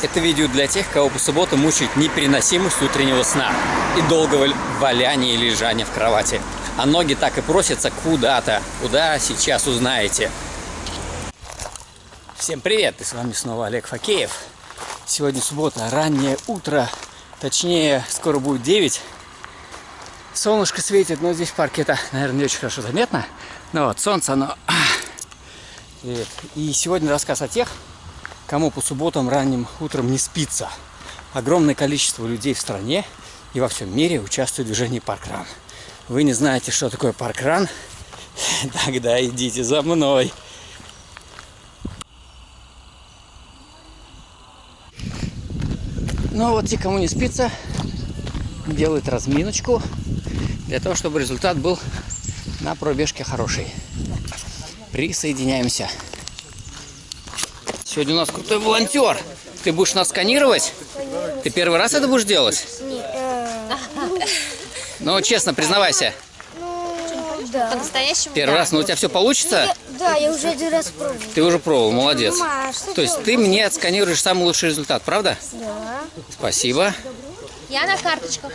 Это видео для тех, кого по субботам мучает непереносимость утреннего сна и долгого валяния и лежания в кровати. А ноги так и просятся куда-то. Куда сейчас узнаете. Всем привет! И с вами снова Олег Факеев. Сегодня суббота, раннее утро. Точнее, скоро будет 9. Солнышко светит, но здесь в парке это, наверное, не очень хорошо заметно. Но вот солнце, оно... Привет. И сегодня рассказ о тех, кому по субботам ранним утром не спится. Огромное количество людей в стране и во всем мире участвует в движении паркран. Вы не знаете, что такое паркран? Тогда идите за мной. Ну вот те, кому не спится, делают разминочку для того, чтобы результат был на пробежке хороший. Присоединяемся. Сегодня у нас крутой волонтер. Ты будешь нас сканировать? Ты первый раз это будешь делать? Нет. Ну, честно, признавайся. Ну, да. По-настоящему? Первый да. раз, но у тебя все получится? Я- да, я уже один раз пробовал. Ты уже пробовал, молодец. Мама, что То есть ты мне отсканируешь самый лучший результат, правда? Да. Спасибо. Я на карточках.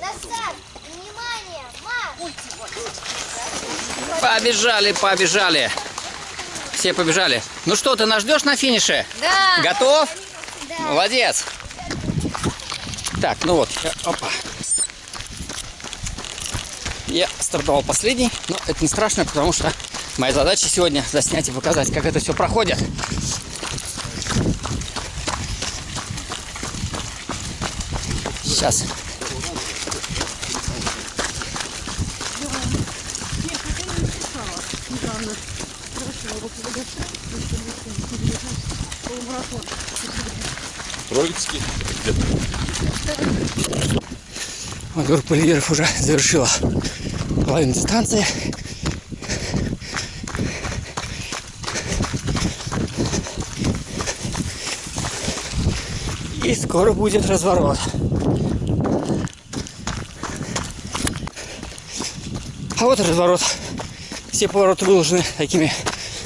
Назад! Внимание! Марш! Побежали, побежали. Все побежали. Ну что, ты нас ждешь на финише? Да. Готов? Молодец. Так, ну вот, опа. Я стартовал последний, но это не страшно, потому что моя задача сегодня заснять и показать, как это все проходит. Сейчас. Троицкий. Лидеров уже завершила половину дистанции. И скоро будет разворот. А вот разворот. Все повороты выложены такими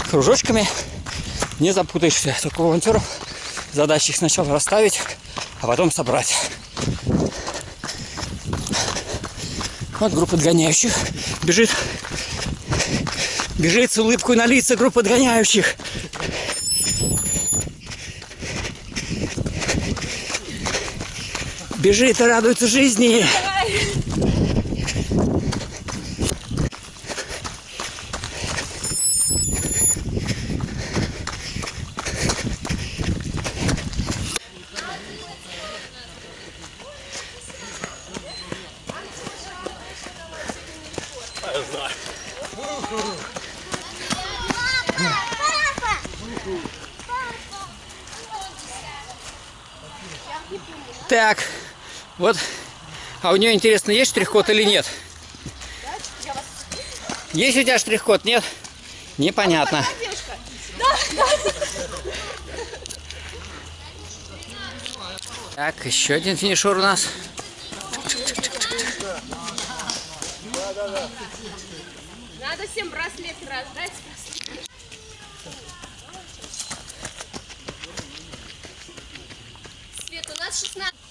кружочками. Не запутаешься. Только у волонтеров задача их сначала расставить, а потом собрать. Вот группа отгоняющих бежит. Бежит с улыбкой на лица группа отгоняющих. Бежит и радуется жизни. Так, вот. А у нее, интересно, есть штрих-код или нет? Есть у тебя штрих-код? Нет? Непонятно. Так, еще один финишер у нас. Надо всем браслет раздать. Свет, у нас 16.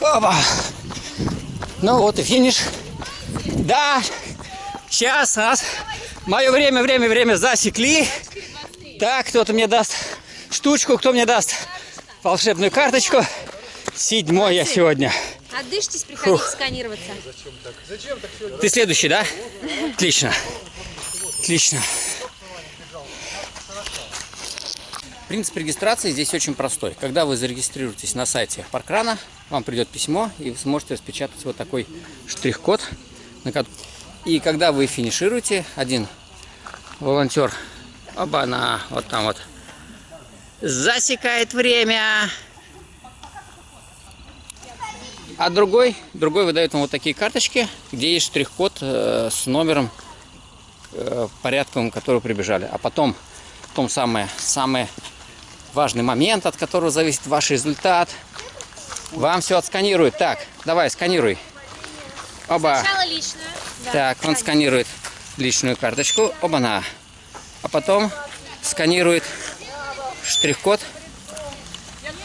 Опа. Ну вот и финиш. Да, сейчас нас мое время, время, время засекли. Так, кто-то мне даст штучку, кто мне даст волшебную карточку. Седьмой я сегодня. Отдышьтесь, приходите сканироваться. Ты следующий, да? Отлично. Отлично. Принцип регистрации здесь очень простой. Когда вы зарегистрируетесь на сайте Паркрана, вам придет письмо, и вы сможете распечатать вот такой штрих-код. И когда вы финишируете, один волонтер, оба на вот там вот, засекает время. А другой, другой выдает вам вот такие карточки, где есть штрих-код э, с номером, э, порядком, который прибежали. А потом, том самое, самый важный момент, от которого зависит ваш результат. Вам все отсканируют. Так, давай, сканируй. Оба. Сначала личную. Так, он сканирует личную карточку. Оба-на. А потом сканирует штрих-код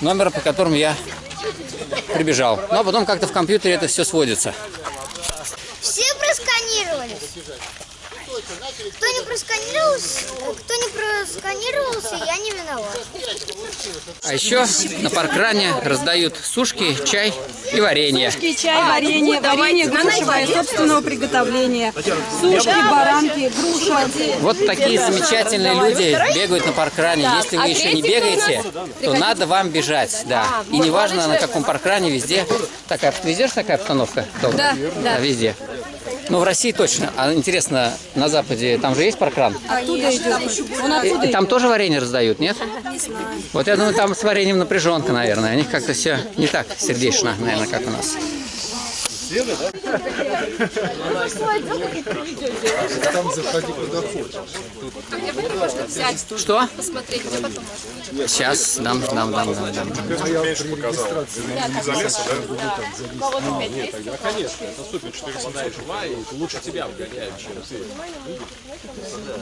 номера, по которому я прибежал. Ну, а потом как-то в компьютере это все сводится. Все просканировались. Кто не просканировался, кто не просканировался, я не виноват. А еще на паркране раздают сушки, чай и варенье. Сушки, чай, варенье, варенье грушевое собственного приготовления. Сушки, баранки, груша. Вот такие замечательные люди бегают на паркране. Если вы еще не бегаете, то надо вам бежать, да. И неважно на каком паркране, везде такая, везде же такая обстановка? Да, да. везде. Ну, в России точно. А интересно, на Западе там же есть паркран? Оттуда идет. Он оттуда и там тоже варенье раздают, нет? Вот я думаю, там с вареньем напряженка, наверное. У них как-то все не так сердечно, наверное, как у нас. Что? Посмотреть, где потом можно. Сейчас дам, дам, дам, дам, дам.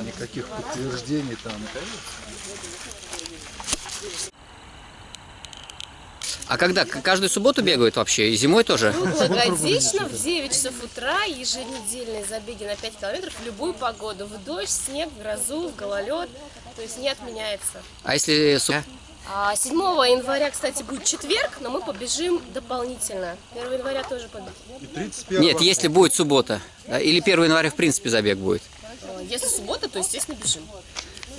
Никаких подтверждений там. А когда? Каждую субботу бегают вообще? И зимой тоже? Круглогодично в 9 часов утра еженедельные забеги на 5 километров в любую погоду. В дождь, снег, в грозу, в гололед. То есть не отменяется. А если... су- А 7 января, кстати, будет четверг, но мы побежим дополнительно. 1 января тоже побежим. И 31 Нет, если будет суббота. Или 1 января, в принципе, забег будет. А Если суббота, то, естественно, бежим.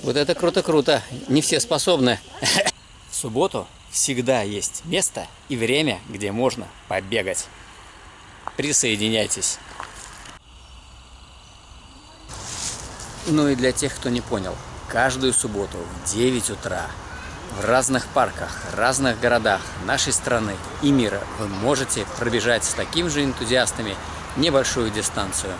Вот это круто-круто. Не все способны. В субботу всегда есть место и время, где можно побегать. Присоединяйтесь. Ну и для тех, кто не понял, каждую субботу в 9 утра в разных парках, разных городах нашей страны и мира вы можете пробежать с такими же энтузиастами небольшую дистанцию.